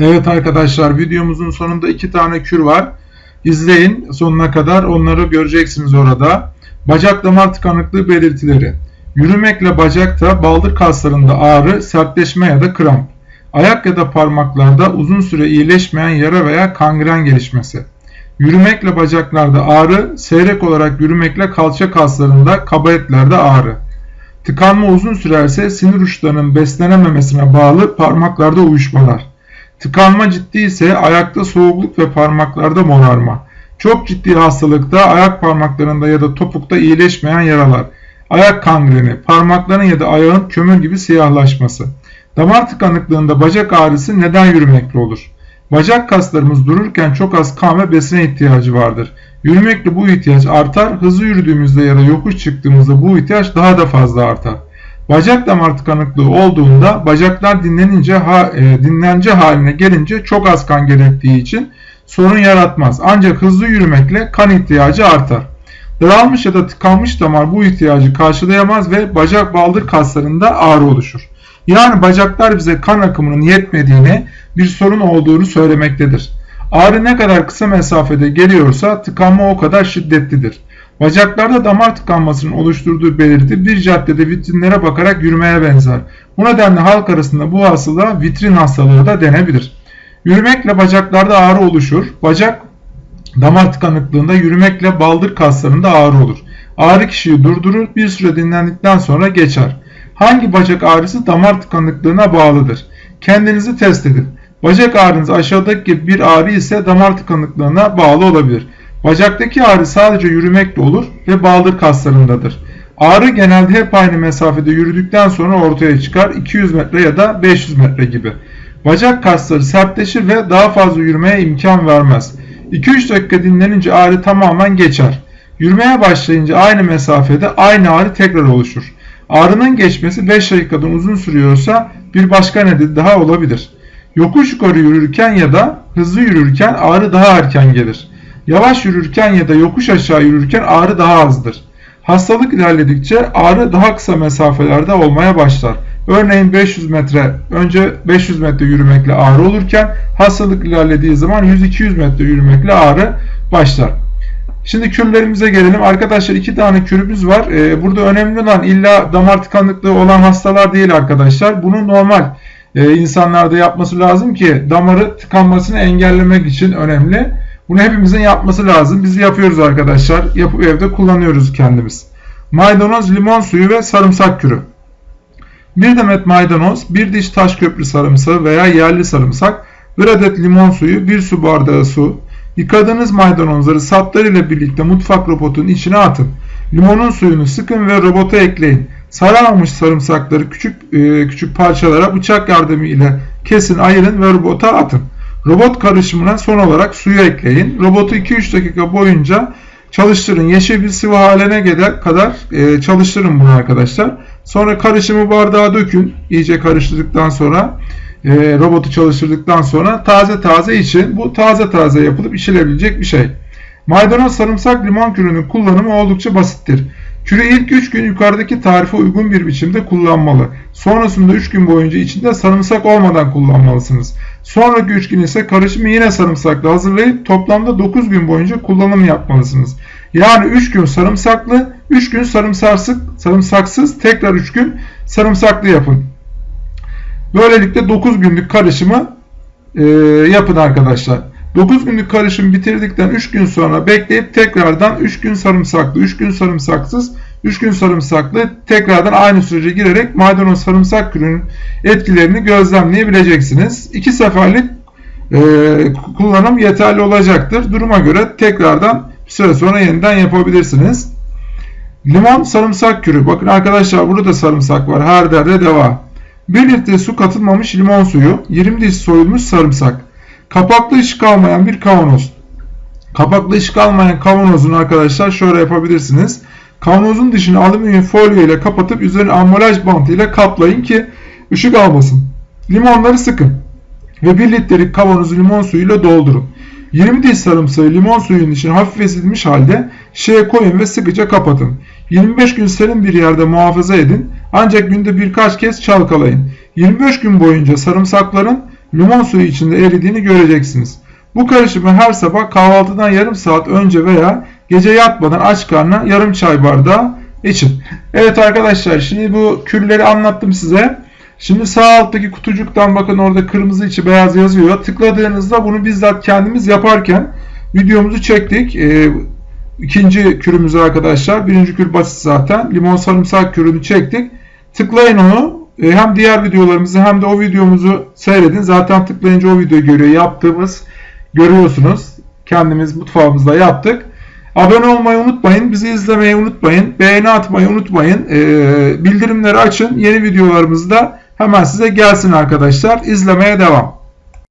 Evet arkadaşlar videomuzun sonunda iki tane kür var. İzleyin sonuna kadar onları göreceksiniz orada. Bacak damar tıkanıklığı belirtileri. Yürümekle bacakta baldır kaslarında ağrı, sertleşme ya da kramp. Ayak ya da parmaklarda uzun süre iyileşmeyen yara veya kangren gelişmesi. Yürümekle bacaklarda ağrı, seyrek olarak yürümekle kalça kaslarında, kaba etlerde ağrı. Tıkanma uzun sürerse sinir uçlarının beslenememesine bağlı parmaklarda uyuşmalar. Tıkanma ciddi ise ayakta soğukluk ve parmaklarda morarma. Çok ciddi hastalıkta ayak parmaklarında ya da topukta iyileşmeyen yaralar. Ayak kangreni, parmakların ya da ayağın kömür gibi siyahlaşması. Damar tıkanıklığında bacak ağrısı neden yürümekle olur? Bacak kaslarımız dururken çok az kan ve besine ihtiyacı vardır. Yürümekle bu ihtiyaç artar, hızlı yürüdüğümüzde ya da yokuş çıktığımızda bu ihtiyaç daha da fazla artar. Bacak damar tıkanıklığı olduğunda bacaklar dinlenince ha, e, dinlence haline gelince çok az kan gerektiği için sorun yaratmaz. Ancak hızlı yürümekle kan ihtiyacı artar. Daralmış ya da tıkanmış damar bu ihtiyacı karşılayamaz ve bacak baldır kaslarında ağrı oluşur. Yani bacaklar bize kan akımının yetmediğini, bir sorun olduğunu söylemektedir. Ağrı ne kadar kısa mesafede geliyorsa tıkanma o kadar şiddetlidir. Bacaklarda damar tıkanmasının oluşturduğu belirti bir caddede vitrinlere bakarak yürümeye benzer. Bu nedenle halk arasında bu hastalığa vitrin hastalığı da denebilir. Yürümekle bacaklarda ağrı oluşur. Bacak damar tıkanıklığında yürümekle baldır kaslarında ağrı olur. Ağrı kişiyi durdurur, bir süre dinlendikten sonra geçer. Hangi bacak ağrısı damar tıkanıklığına bağlıdır? Kendinizi test edin. Bacak ağrınız aşağıdaki bir ağrı ise damar tıkanıklığına bağlı olabilir. Bacaktaki ağrı sadece yürümekle olur ve baldır kaslarındadır. Ağrı genelde hep aynı mesafede yürüdükten sonra ortaya çıkar 200 metre ya da 500 metre gibi. Bacak kasları sertleşir ve daha fazla yürümeye imkan vermez. 2-3 dakika dinlenince ağrı tamamen geçer. Yürümeye başlayınca aynı mesafede aynı ağrı tekrar oluşur. Ağrının geçmesi 5 dakikadan uzun sürüyorsa bir başka neden daha olabilir. Yokuş yukarı yürürken ya da hızlı yürürken ağrı daha erken gelir. Yavaş yürürken ya da yokuş aşağı yürürken ağrı daha azdır. Hastalık ilerledikçe ağrı daha kısa mesafelerde olmaya başlar. Örneğin 500 metre önce 500 metre yürümekle ağrı olurken hastalık ilerlediği zaman 100-200 metre yürümekle ağrı başlar. Şimdi kürlerimize gelelim. Arkadaşlar iki tane kürümüz var. Ee, burada önemli olan illa damar tıkanıklığı olan hastalar değil arkadaşlar. Bunu normal e, insanlarda yapması lazım ki damarı tıkanmasını engellemek için önemli. Bunu hepimizin yapması lazım. Biz yapıyoruz arkadaşlar. Yapıp evde kullanıyoruz kendimiz. Maydanoz, limon suyu ve sarımsak kürü. Bir demet maydanoz, bir diş taş köprü sarımsağı veya yerli sarımsak, bir adet limon suyu, bir su bardağı su. Yıkadığınız maydanozları saplarıyla birlikte mutfak robotunun içine atın. Limonun suyunu sıkın ve robota ekleyin. Sararmamış sarımsakları küçük e, küçük parçalara bıçak yardımıyla kesin, ayırın ve robota atın. Robot karışımına son olarak suyu ekleyin. Robotu 2-3 dakika boyunca çalıştırın. Yeşil bir sıvı haline kadar e, çalıştırın bunu arkadaşlar. Sonra karışımı bardağa dökün. İyice karıştırdıktan sonra e, robotu çalıştırdıktan sonra taze taze için bu taze taze yapılıp içilebilecek bir şey. Maydanoz, sarımsak, limon kürünün kullanımı oldukça basittir. Kürü ilk 3 gün yukarıdaki tarife uygun bir biçimde kullanmalı. Sonrasında 3 gün boyunca içinde sarımsak olmadan kullanmalısınız. Sonraki 3 gün ise karışımı yine sarımsakla hazırlayıp toplamda 9 gün boyunca kullanım yapmalısınız. Yani 3 gün sarımsaklı, 3 gün sarımsaksız, sarımsaksız tekrar 3 gün sarımsaklı yapın. Böylelikle 9 günlük karışımı e, yapın arkadaşlar. 9 günlük karışım bitirdikten 3 gün sonra bekleyip tekrardan 3 gün sarımsaklı, 3 gün sarımsaksız, 3 gün sarımsaklı tekrardan aynı sürece girerek maydanoz sarımsak kürünün etkilerini gözlemleyebileceksiniz. 2 seferlik e, kullanım yeterli olacaktır. Duruma göre tekrardan bir süre sonra yeniden yapabilirsiniz. Limon sarımsak kürü. Bakın arkadaşlar burada da sarımsak var. Her derde deva. 1 litre su katılmamış limon suyu, 20 diş soyulmuş sarımsak. Kapaklı ışık almayan bir kavanoz. Kapaklı ışık almayan kavanozun arkadaşlar şöyle yapabilirsiniz. Kavanozun dışını alüminyum folyo ile kapatıp üzerine ambalaj bantı ile kaplayın ki ışık almasın. Limonları sıkın ve 1 litrelik kavanozu limon suyuyla doldurun. 20 diş sarımsağı limon suyunun içine hafif ezilmiş halde şeye koyun ve sıkıca kapatın. 25 gün serin bir yerde muhafaza edin ancak günde birkaç kez çalkalayın. 25 gün boyunca sarımsakların limon suyu içinde eridiğini göreceksiniz. Bu karışımı her sabah kahvaltıdan yarım saat önce veya gece yatmadan aç karnına yarım çay bardağı için. Evet arkadaşlar şimdi bu kürleri anlattım size. Şimdi sağ alttaki kutucuktan bakın orada kırmızı içi beyaz yazıyor. Tıkladığınızda bunu bizzat kendimiz yaparken videomuzu çektik. Ee, ikinci kürümüzü arkadaşlar. Birinci kür basit zaten. Limon sarımsak kürünü çektik. Tıklayın onu. Ee, hem diğer videolarımızı hem de o videomuzu seyredin. Zaten tıklayınca o videoyu görüyor. Yaptığımız görüyorsunuz. Kendimiz mutfağımızda yaptık. Abone olmayı unutmayın. Bizi izlemeyi unutmayın. Beğeni atmayı unutmayın. Ee, bildirimleri açın. Yeni videolarımızda hemen size gelsin arkadaşlar. İzlemeye devam.